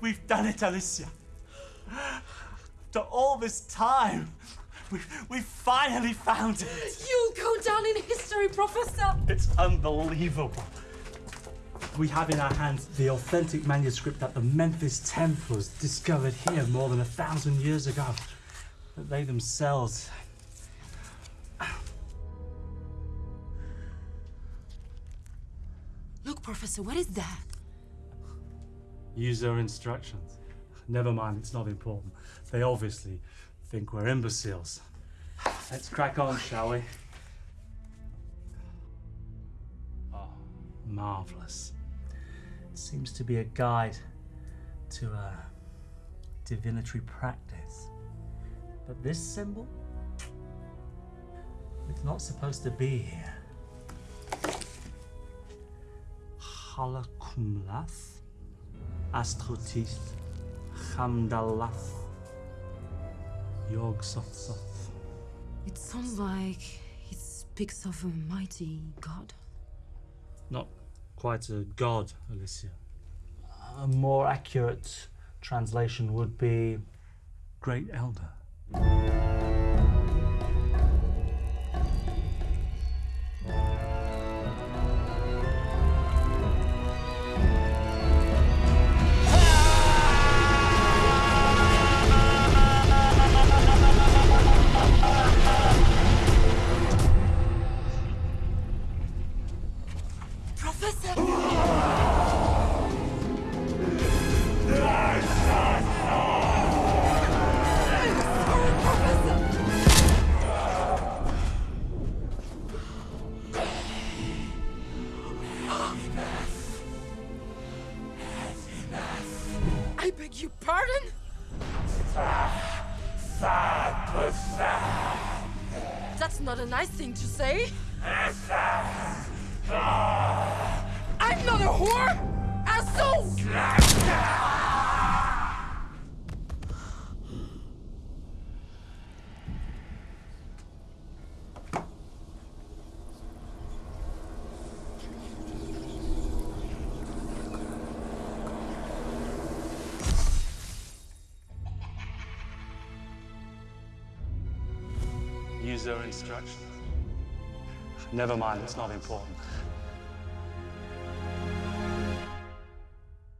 We've done it, Alicia. After all this time, we we finally found it. You'll go down in history, Professor. It's unbelievable. We have in our hands the authentic manuscript that the Memphis Templars discovered here more than a thousand years ago. That they themselves. Look, Professor, what is that? User instructions. Never mind, it's not important. They obviously think we're imbeciles. Let's crack on, shall we? Oh, marvelous. It seems to be a guide to a divinatory practice. But this symbol? It's not supposed to be here. Halakumlath, Astrotis, Chamdalath, Yog Soth Soth. It sounds like it speaks of a mighty god. Not quite a god, Alicia. A more accurate translation would be Great Elder. Beg your pardon? That's not a nice thing to say. User instructions. Never mind, it's not important.